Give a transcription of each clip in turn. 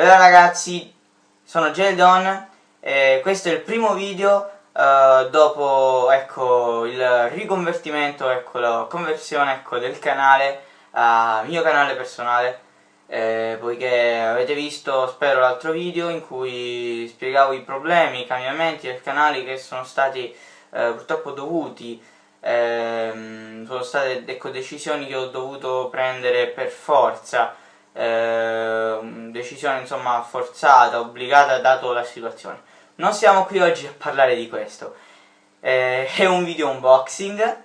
Bella ragazzi, sono Geldon e questo è il primo video uh, dopo ecco, il riconvertimento, ecco, la conversione ecco, del canale a mio canale personale. Eh, poiché avete visto, spero, l'altro video in cui spiegavo i problemi, i cambiamenti del canale che sono stati eh, purtroppo dovuti. Ehm, sono state ecco, decisioni che ho dovuto prendere per forza eh, decisione insomma forzata, obbligata dato la situazione. Non siamo qui oggi a parlare di questo, eh, è un video unboxing,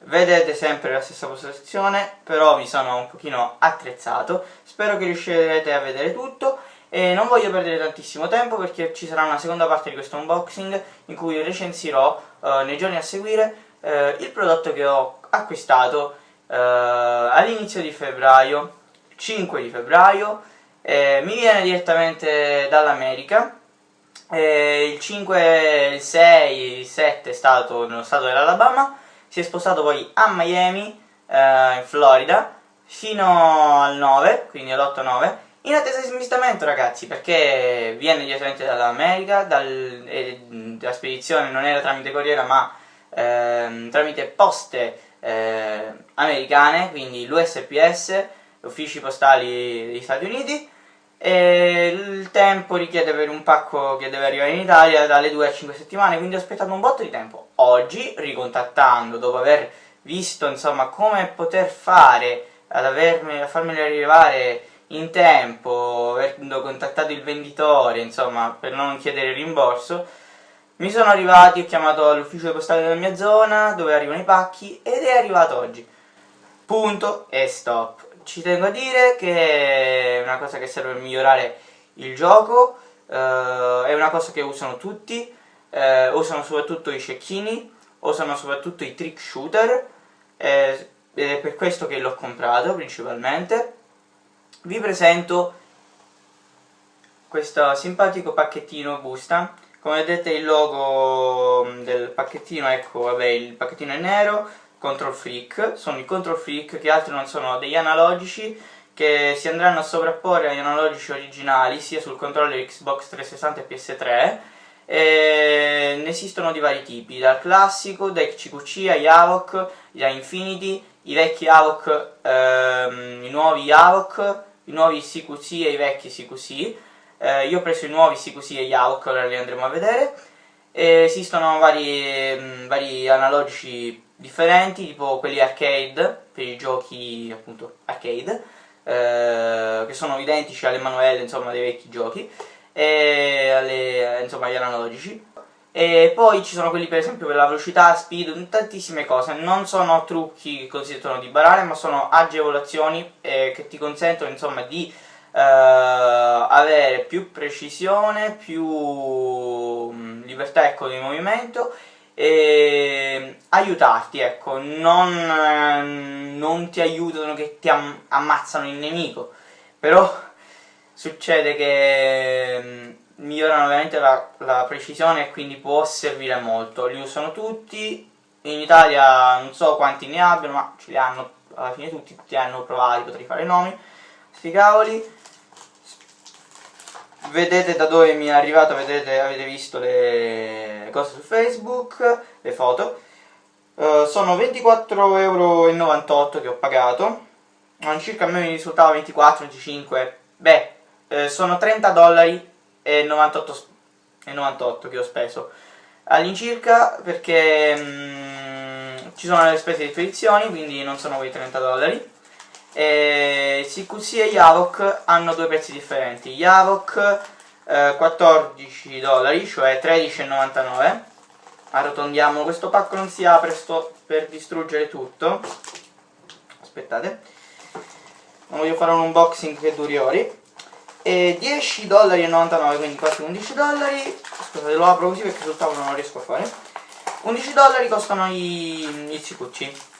vedete sempre la stessa posizione, però mi sono un pochino attrezzato, spero che riuscirete a vedere tutto. E non voglio perdere tantissimo tempo perché ci sarà una seconda parte di questo unboxing in cui recensirò eh, nei giorni a seguire eh, il prodotto che ho acquistato eh, all'inizio di febbraio 5 di febbraio, eh, mi viene direttamente dall'America, eh, il 5, il 6, il 7 è stato nello stato dell'Alabama, si è spostato poi a Miami, eh, in Florida, fino al 9, quindi all'8-9, in attesa di smistamento ragazzi, perché viene direttamente dall'America, dal, eh, la spedizione non era tramite corriera ma ehm, tramite poste eh, americane, quindi l'USPS, uffici postali degli Stati Uniti e il tempo richiede per un pacco che deve arrivare in Italia dalle 2 a 5 settimane, quindi ho aspettato un botto di tempo. Oggi, ricontattando, dopo aver visto insomma come poter fare ad avermi, a farmeli arrivare in tempo, avendo contattato il venditore, insomma, per non chiedere rimborso, mi sono arrivati, ho chiamato l'ufficio postale della mia zona, dove arrivano i pacchi, ed è arrivato oggi. Punto e stop ci tengo a dire che è una cosa che serve per migliorare il gioco, eh, è una cosa che usano tutti, eh, usano soprattutto i cecchini, usano soprattutto i trick shooter, eh, ed è per questo che l'ho comprato principalmente. Vi presento questo simpatico pacchettino busta, come vedete il logo del pacchettino, ecco, vabbè, il pacchettino è nero, control freak, sono i control freak che altro non sono degli analogici che si andranno a sovrapporre agli analogici originali sia sul controller Xbox 360 e PS3 e ne esistono di vari tipi, dal classico, dai CQC ai Havok, agli Infinity, i vecchi Havok, ehm, i nuovi Havok, i nuovi CQC e i vecchi CQC eh, io ho preso i nuovi CQC e gli Havok, ora li andremo a vedere. E esistono vari, mh, vari analogici differenti, tipo quelli arcade, per i giochi appunto arcade, eh, che sono identici alle manuelle insomma dei vecchi giochi, e alle, insomma agli analogici. E poi ci sono quelli per esempio per la velocità, speed, tantissime cose, non sono trucchi che consentono di barare, ma sono agevolazioni eh, che ti consentono insomma di eh, avere più precisione, più mh, libertà ecco, di movimento e aiutarti, ecco, non, non ti aiutano che ti am ammazzano il nemico, però succede che mm, migliorano veramente la, la, precisione e quindi può servire molto, li usano tutti, in Italia non so quanti ne abbiano, ma ce li hanno alla fine tutti, tutti hanno provati, potrei fare nomi, sti cavoli, vedete da dove mi è arrivato, vedete, avete visto le cose su Facebook, le foto. Uh, sono 24,98 euro che ho pagato. All'incirca a me mi risultava 24-25. Beh, eh, sono 30 dollari e 98, e 98 che ho speso. All'incirca perché mm, ci sono le spese di spedizioni, quindi non sono quei 30 dollari e CQC e Yavok hanno due prezzi differenti. Yavok eh, 14 dollari cioè 13,99 arrotondiamo questo pacco non si apre sto per distruggere tutto. Aspettate. Non voglio fare un unboxing che duri ori. E 10 dollari e 99 quindi quasi 11 dollari. Scusate lo apro così perché sul tavolo non riesco a fare. 11 dollari costano i, i CQC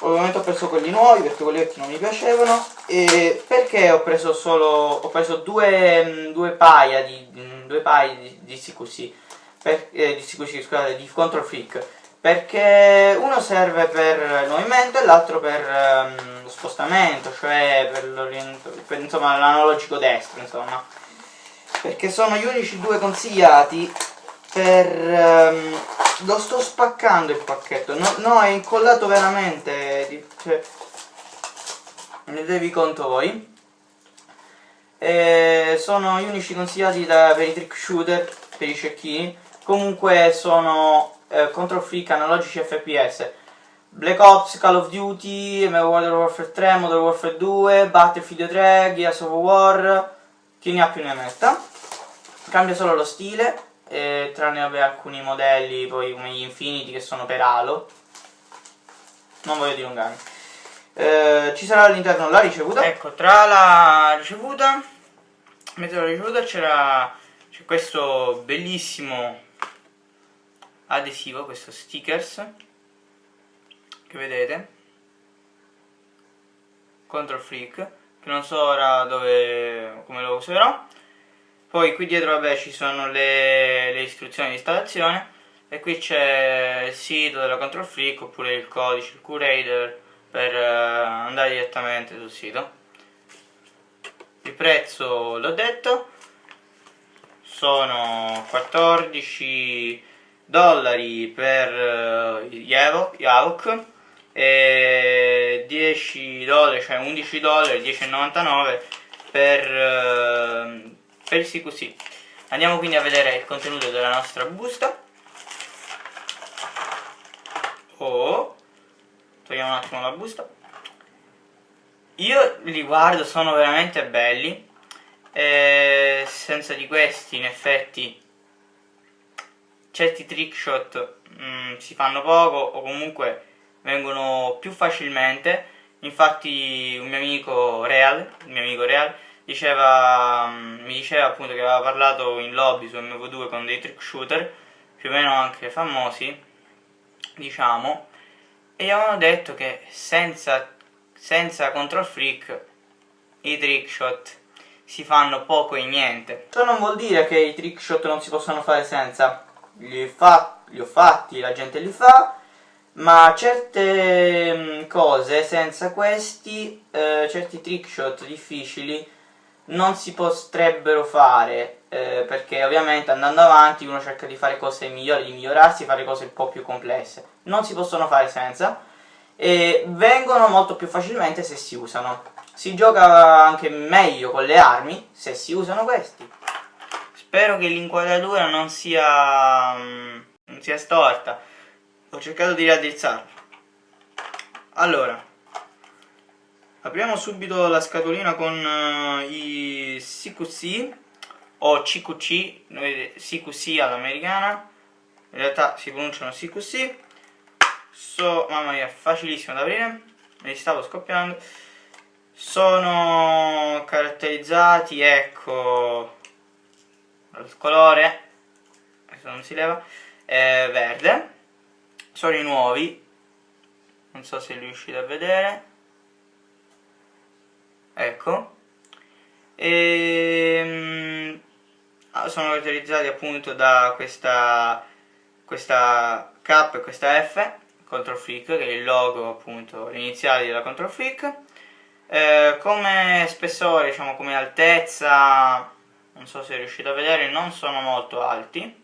ovviamente ho preso quelli nuovi perché quelli vecchi non mi piacevano e perché ho preso solo ho preso due, mm, due paia di mm, due paia di, di CQC eh, scusate di Control Freak perché uno serve per il movimento e l'altro per um, spostamento, cioè per, l'analogico destro, insomma. Perché sono gli unici due consigliati per... Um, lo sto spaccando il pacchetto, no, no è incollato veramente, cioè, ne devi conto voi. E sono gli unici consigliati da, per i trick shooter, per i cecchini, comunque sono eh, control freak analogici FPS. Black Ops, Call of Duty, Modern Warfare 3, Modern Warfare 2, Battlefield 3, Gears of War, chi ne ha più ne metta. Cambia solo lo stile, eh, tranne vabbè, alcuni modelli poi come gli Infinity che sono per Halo. Non voglio dilungarmi. Eh, ci sarà all'interno la ricevuta. Ecco, tra la ricevuta, mezzo la ricevuta c'era questo bellissimo adesivo, questo stickers che vedete Control Freak che non so ora dove, come lo userò poi qui dietro vabbè ci sono le, le istruzioni di installazione. E qui c'è il sito della Control Freak oppure il codice, il curator per uh, andare direttamente sul sito. Il prezzo l'ho detto. Sono 14 dollari per uh, Yavok e 10 dollari, cioè 11 dollari, 10,99 per, uh, per CQC. Andiamo quindi a vedere il contenuto della nostra busta. Oh, togliamo un attimo la busta. Io li guardo, sono veramente belli. E senza di questi, in effetti, certi trickshot mm, si fanno poco o comunque vengono più facilmente infatti un mio amico Real, mio amico Real diceva, mm, mi diceva appunto che aveva parlato in lobby su MV2 con dei trick shooter più o meno anche famosi diciamo e avevano detto che senza, senza control freak i trick shot si fanno poco e niente. Ciò non vuol dire che i trick shot non si possono fare senza. Li, fa, li ho fatti, la gente li fa ma certe mm, cose senza questi, eh, certi trickshot difficili non si potrebbero fare eh, perché ovviamente andando avanti uno cerca di fare cose migliori, di migliorarsi, fare cose un po' più complesse. Non si possono fare senza e vengono molto più facilmente se si usano. Si gioca anche meglio con le armi se si usano questi. Spero che l'inquadratura non sia, mm, non sia storta. Ho cercato di raddrizzarlo. Allora apriamo subito la scatolina con uh, i CQC o CQC CQC all'americana in realtà si pronunciano CQC so, mamma mia facilissimo da aprire. Me li stavo scoppiando. Sono caratterizzati ecco il colore adesso non si leva è verde. Sono i nuovi. Non so se riuscite a vedere ecco. E ehm, ah, sono caratterizzati appunto da questa questa K e questa F Control Freak che è il logo appunto l'iniziale della Control Freak. Eh, come spessore diciamo come altezza non so se riuscite a vedere non sono molto alti.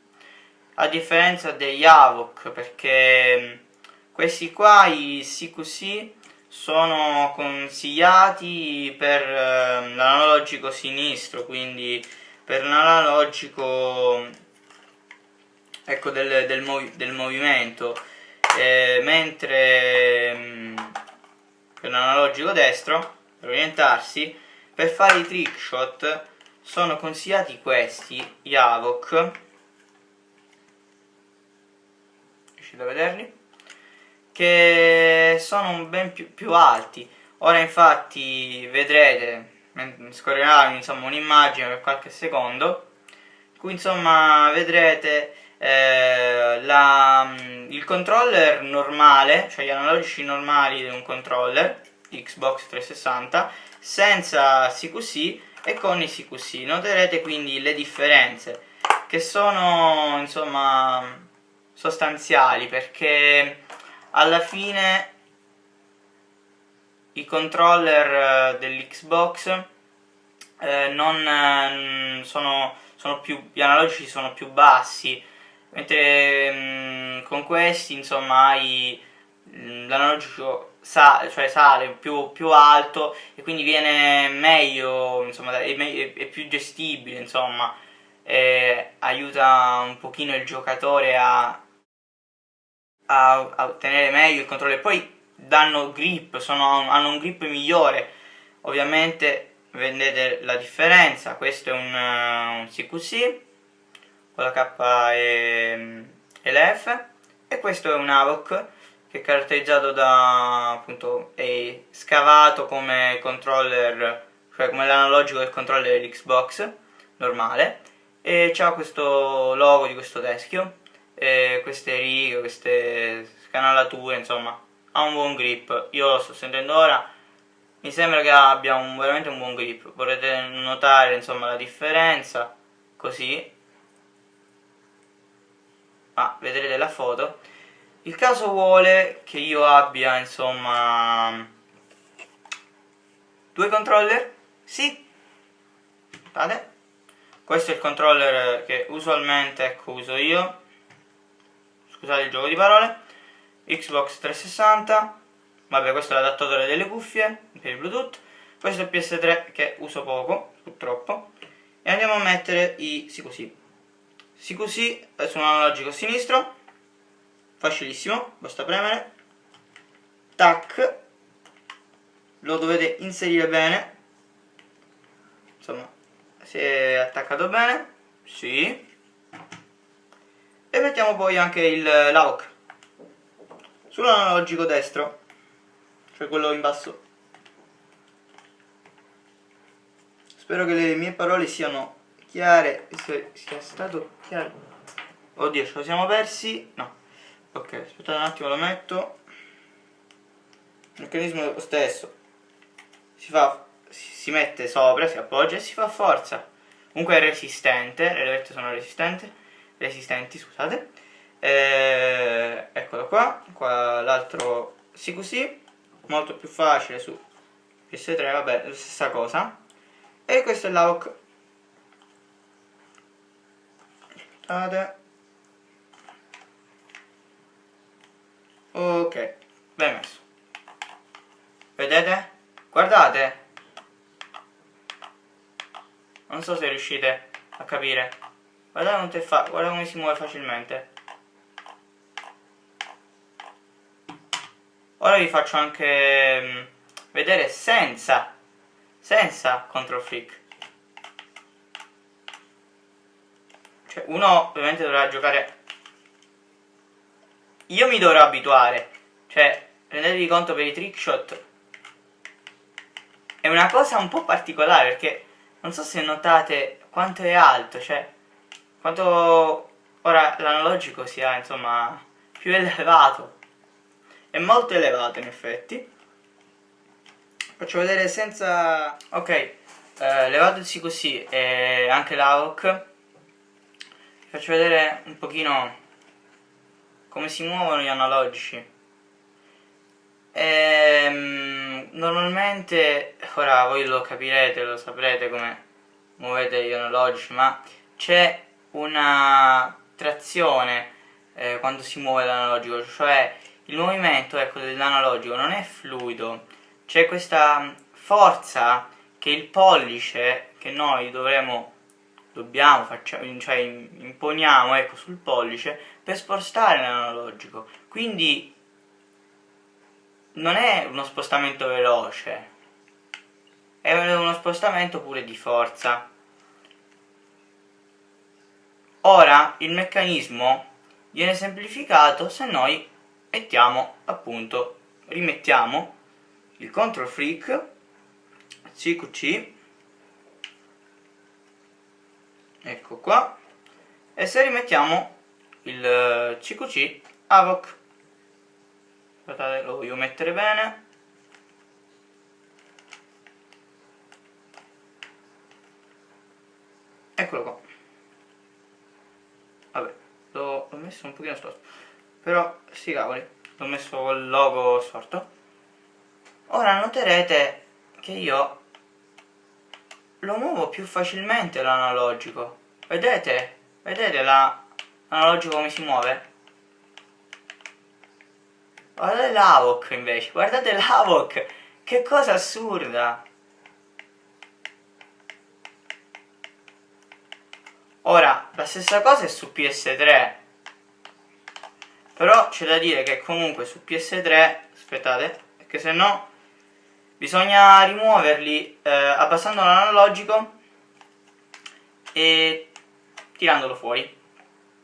A differenza degli AVOC perché mm, questi qua i CQC sono consigliati per eh, l'analogico sinistro quindi per l'analogico ecco del, del, movi del movimento eh, mentre mh, mm, per l'analogico destro per orientarsi per fare i trick shot sono consigliati questi gli AVOC riuscite a vederli? Che sono ben più, più alti. Ora infatti vedrete, scorrerà insomma un'immagine per qualche secondo, qui insomma vedrete eh, la, il controller normale, cioè gli analogici normali di un controller Xbox 360 senza CQC e con i CQC. Noterete quindi le differenze che sono insomma sostanziali perché alla fine i controller eh, dell'Xbox eh, non eh, sono, sono più, gli analogici sono più bassi. Mentre mh, mm, con questi insomma mm, l'analogico sa, cioè sale più, più, alto e quindi viene meglio insomma è, me è più gestibile insomma. Aiuta un pochino il giocatore a, a, a ottenere meglio il controllo. E poi danno grip, sono, hanno un grip migliore. Ovviamente vedete la differenza. Questo è un, uh, un CQC con la K e, e l'F e questo è un AVOC che è caratterizzato da appunto è scavato come controller cioè come l'analogico del controller dell'Xbox normale. E ha questo logo di questo teschio e queste righe, queste scanalature insomma ha un buon grip. Io lo sto sentendo ora mi sembra che abbia un, veramente un buon grip. Potete notare insomma la differenza? Così. Ma vedrete la foto. Il caso vuole che io abbia insomma due controller? Sì. Guardate. questo è il controller che usualmente ecco, uso io scusate il gioco di parole. Xbox 360 vabbè questo è l'adattatore delle cuffie per il bluetooth. Questo è il PS3 che uso poco purtroppo. E andiamo a mettere i sì così sì così su un analogico sinistro. Facilissimo basta premere. Tac. Lo dovete inserire bene. Insomma si è attaccato bene. Sì e mettiamo poi anche il l'AUC sull'analogico destro cioè quello in basso. Spero che le mie parole siano chiare se sia stato chiaro. Oddio ce lo siamo persi? No. Ok aspettate un attimo lo metto. Il meccanismo è lo stesso. Si fa si mette sopra si appoggia e si fa forza. Comunque è resistente le levette sono resistenti resistenti scusate eh, eccolo qua qua l'altro sì così molto più facile su PS3 vabbè stessa cosa e questo è l'AUC Guardate. Ok, ben messo. Vedete? Guardate. Non so se riuscite a capire. Guardate, fa guardate come si muove facilmente. Ora vi faccio anche mm, vedere senza, senza control freak. Cioè, uno ovviamente dovrà giocare... Io mi dovrò abituare. Cioè, rendetevi conto per i trickshot. È una cosa un po' particolare perché non so se notate quanto è alto, cioè quanto ora l'analogico sia insomma più elevato. È molto elevato in effetti. Faccio vedere senza... Ok, eh, levatosi così e anche l'AOC faccio vedere un pochino come si muovono gli analogici ehm, normalmente ora voi lo capirete lo saprete come muovete gli analogici ma c'è una trazione eh, quando si muove l'analogico cioè il movimento ecco, dell'analogico non è fluido c'è questa forza che il pollice che noi dovremo dobbiamo, facciamo, cioè imponiamo ecco, sul pollice per spostare l'analogico. Quindi non è uno spostamento veloce, è uno spostamento pure di forza. Ora il meccanismo viene semplificato se noi mettiamo appunto, rimettiamo il control freak CQC ecco qua e se rimettiamo il CQC AVOC. Aspettate lo voglio mettere bene. Eccolo qua l'ho messo un pochino storto. Però sti cavoli l'ho messo il logo storto. Ora noterete che io lo muovo più facilmente l'analogico. Vedete? vedete l'analogico come si muove? guardate l'Avoc invece. Guardate l'Avoc. Che cosa assurda ora la stessa cosa è su PS3 però c'è da dire che comunque su PS3 aspettate perché se no bisogna rimuoverli eh, abbassando l'analogico e tirandolo fuori.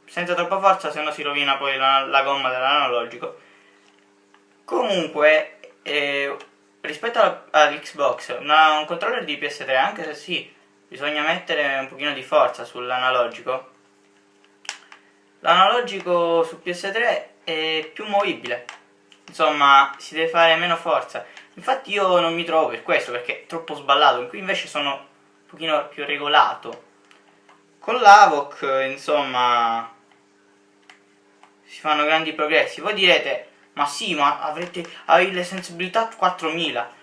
Senza troppa forza se no si rovina poi la, la gomma dell'analogico. Comunque eh, rispetto all'Xbox un controller di PS3 anche se sì bisogna mettere un pochino di forza sull'analogico. L'analogico su PS3 è più movibile. Insomma si deve fare meno forza. Infatti io non mi trovo per questo perché è troppo sballato. Qui invece sono un pochino più regolato. Con l'Avoc insomma si fanno grandi progressi. Voi direte ma sì ma avrete hai le sensibilità 4000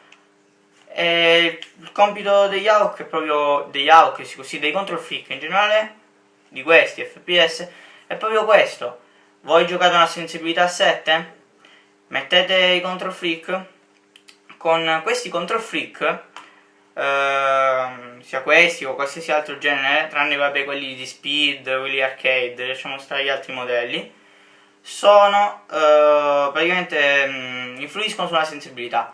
e il compito degli AUK è proprio degli AUK così dei control freak in generale di questi FPS è proprio questo. Voi giocate una sensibilità 7 mettete i control freak con questi control freak eh, sia questi o qualsiasi altro genere tranne vabbè quelli di speed quelli arcade lasciamo stare gli altri modelli sono eh, praticamente mh, mm, influiscono sulla sensibilità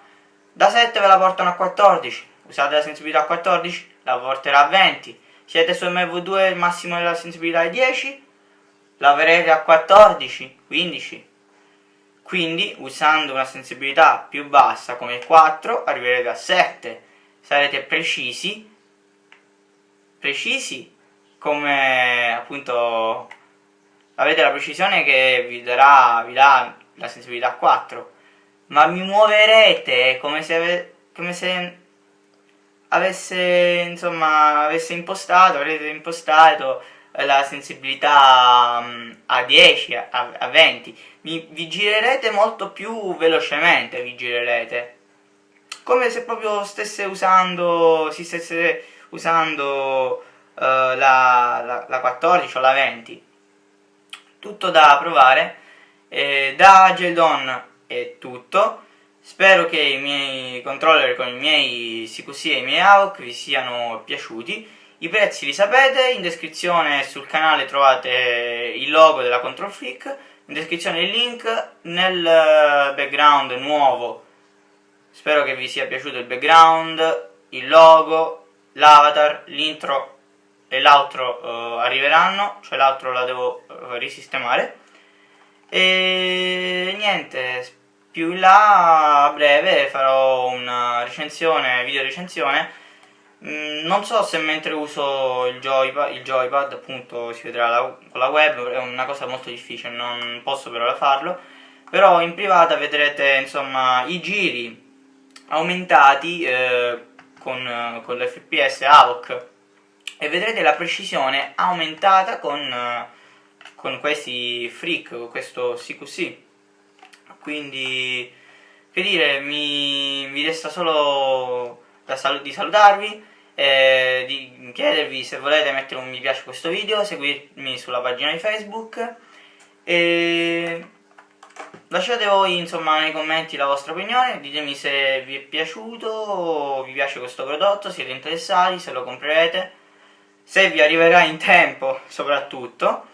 da 7 ve la portano a 14 usate la sensibilità a 14 la porterà a 20 siete su MV2 il massimo della sensibilità è 10 la avrete a 14 15 quindi usando una sensibilità più bassa come 4 arriverete a 7 sarete precisi precisi come appunto avete la precisione che vi darà vi dà la sensibilità 4 ma mi muoverete come se, ave, come se avesse insomma avesse impostato avrete impostato la sensibilità um, a 10, a, a 20, mi, vi girerete molto più velocemente, vi girerete. Come se proprio stesse usando, si stesse usando uh, la, la, la, 14 o la 20. Tutto da provare. Eh, da Geldon è tutto. Spero che i miei controller con i miei CQC e i miei AUC vi siano piaciuti. I prezzi li sapete, in descrizione sul canale trovate il logo della Control Freak, in descrizione il link, nel background nuovo, spero che vi sia piaciuto il background, il logo, l'avatar, l'intro e l'outro uh, arriveranno, cioè l'altro la devo uh, risistemare. E niente, più in là a breve farò una recensione, video recensione. Mm, non so se mentre uso il joypad, il joypad appunto si vedrà la, con la web, è una cosa molto difficile, non posso per ora farlo, però in privata vedrete insomma i giri aumentati eh, con, con l'FPS AVOC. E vedrete la precisione aumentata con, eh, con questi freak, con questo CQC quindi che dire, mi, mi resta solo sal di salutarvi eh, di chiedervi se volete mettere un mi piace a questo video, seguirmi sulla pagina di Facebook e lasciate voi insomma nei commenti la vostra opinione, ditemi se vi è piaciuto o vi piace questo prodotto, siete interessati, se lo comprerete, se vi arriverà in tempo soprattutto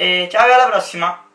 e ciao alla prossima!